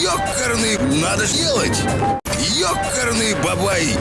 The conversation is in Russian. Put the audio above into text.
Ёкарный надо сделать, Ёкарный бабай!